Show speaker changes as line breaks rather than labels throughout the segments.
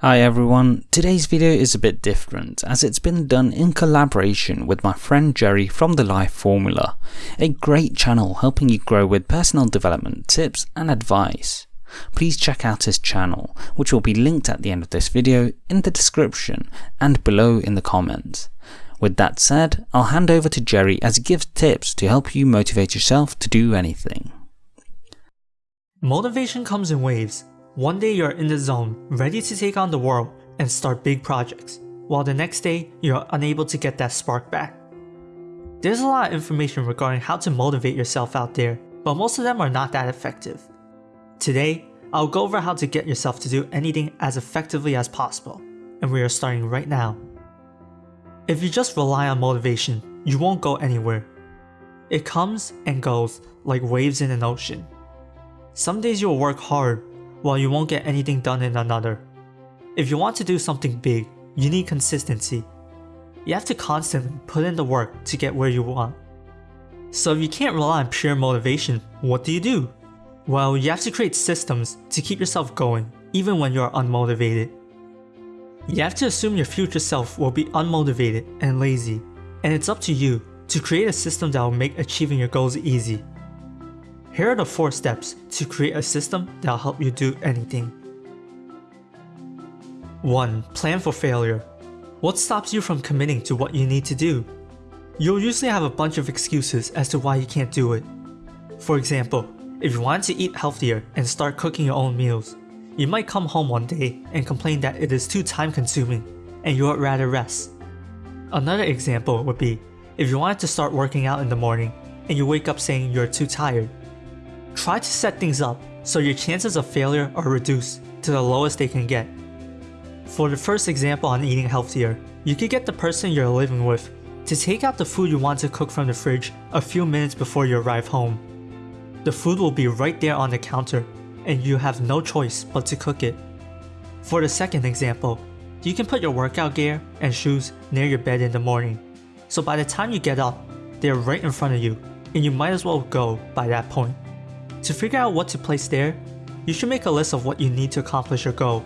Hi everyone, today's video is a bit different as it's been done in collaboration with my friend Jerry from The Life Formula, a great channel helping you grow with personal development tips and advice. Please check out his channel, which will be linked at the end of this video, in the description, and below in the comments. With that said, I'll hand over to Jerry as he gives tips to help you motivate yourself to do anything.
Motivation comes in waves one day you're in the zone, ready to take on the world and start big projects, while the next day you're unable to get that spark back. There's a lot of information regarding how to motivate yourself out there, but most of them are not that effective. Today, I'll go over how to get yourself to do anything as effectively as possible, and we are starting right now. If you just rely on motivation, you won't go anywhere. It comes and goes like waves in an ocean. Some days you'll work hard while you won't get anything done in another. If you want to do something big, you need consistency. You have to constantly put in the work to get where you want. So if you can't rely on pure motivation, what do you do? Well, you have to create systems to keep yourself going, even when you're unmotivated. You have to assume your future self will be unmotivated and lazy, and it's up to you to create a system that will make achieving your goals easy. Here are the 4 steps to create a system that'll help you do anything. 1. Plan for failure. What stops you from committing to what you need to do? You'll usually have a bunch of excuses as to why you can't do it. For example, if you want to eat healthier and start cooking your own meals, you might come home one day and complain that it is too time consuming and you would rather rest. Another example would be if you wanted to start working out in the morning and you wake up saying you're too tired Try to set things up so your chances of failure are reduced to the lowest they can get. For the first example on eating healthier, you could get the person you're living with to take out the food you want to cook from the fridge a few minutes before you arrive home. The food will be right there on the counter and you have no choice but to cook it. For the second example, you can put your workout gear and shoes near your bed in the morning. So by the time you get up, they're right in front of you and you might as well go by that point. To figure out what to place there, you should make a list of what you need to accomplish your goal.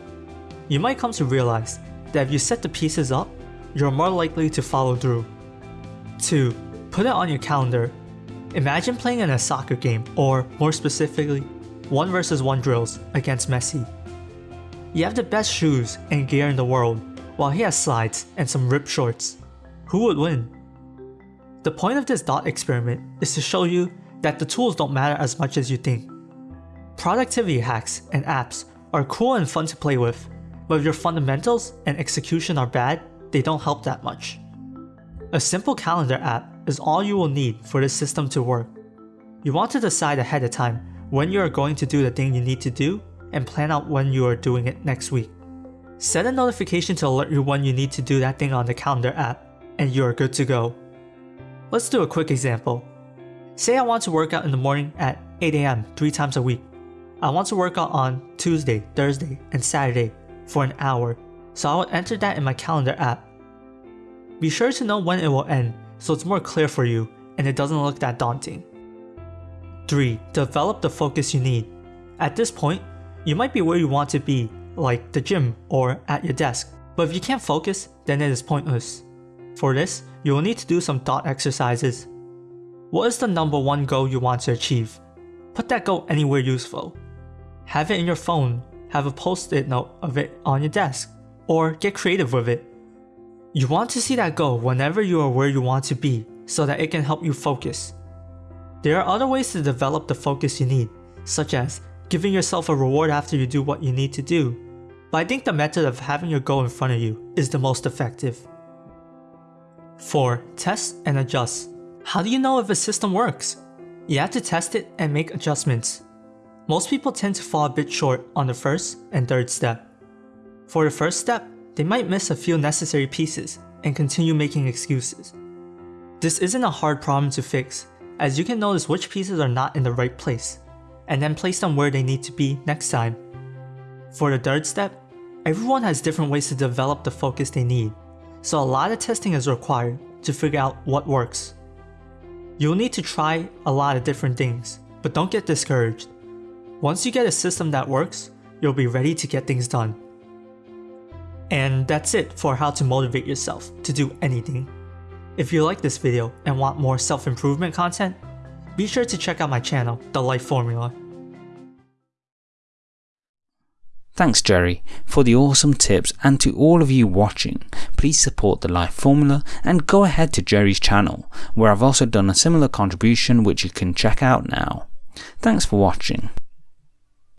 You might come to realize that if you set the pieces up, you're more likely to follow through. 2. Put it on your calendar. Imagine playing in a soccer game, or more specifically, 1 vs 1 drills against Messi. You have the best shoes and gear in the world, while he has slides and some ripped shorts. Who would win? The point of this dot experiment is to show you that the tools don't matter as much as you think. Productivity hacks and apps are cool and fun to play with, but if your fundamentals and execution are bad, they don't help that much. A simple calendar app is all you will need for this system to work. You want to decide ahead of time when you are going to do the thing you need to do and plan out when you are doing it next week. Set a notification to alert you when you need to do that thing on the calendar app, and you are good to go. Let's do a quick example. Say I want to work out in the morning at 8am 3 times a week. I want to work out on Tuesday, Thursday, and Saturday for an hour, so I will enter that in my calendar app. Be sure to know when it will end so it's more clear for you and it doesn't look that daunting. 3. Develop the focus you need. At this point, you might be where you want to be, like the gym or at your desk, but if you can't focus, then it is pointless. For this, you will need to do some thought exercises what is the number one goal you want to achieve? Put that goal anywhere useful. Have it in your phone, have a post-it note of it on your desk, or get creative with it. You want to see that goal whenever you are where you want to be so that it can help you focus. There are other ways to develop the focus you need, such as giving yourself a reward after you do what you need to do, but I think the method of having your goal in front of you is the most effective. 4. Test and adjust. How do you know if a system works? You have to test it and make adjustments. Most people tend to fall a bit short on the first and third step. For the first step, they might miss a few necessary pieces and continue making excuses. This isn't a hard problem to fix, as you can notice which pieces are not in the right place, and then place them where they need to be next time. For the third step, everyone has different ways to develop the focus they need, so a lot of testing is required to figure out what works. You'll need to try a lot of different things, but don't get discouraged. Once you get a system that works, you'll be ready to get things done. And that's it for how to motivate yourself to do anything. If you like this video and want more self-improvement content, be sure to check out my channel, The Life Formula.
Thanks Jerry for the awesome tips and to all of you watching, please support the Life Formula and go ahead to Jerry's channel where I've also done a similar contribution which you can check out now. Thanks for watching.